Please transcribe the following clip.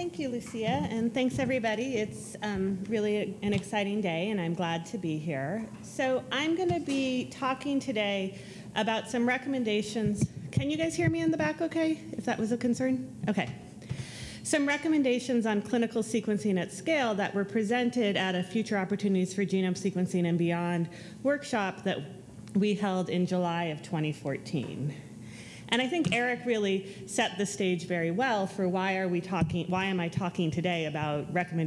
Thank you, Lucia, and thanks everybody. It's um, really an exciting day, and I'm glad to be here. So I'm going to be talking today about some recommendations. Can you guys hear me in the back okay, if that was a concern? Okay. Some recommendations on clinical sequencing at scale that were presented at a Future Opportunities for Genome Sequencing and Beyond workshop that we held in July of 2014. And I think Eric really set the stage very well for why are we talking, why am I talking today about recommendations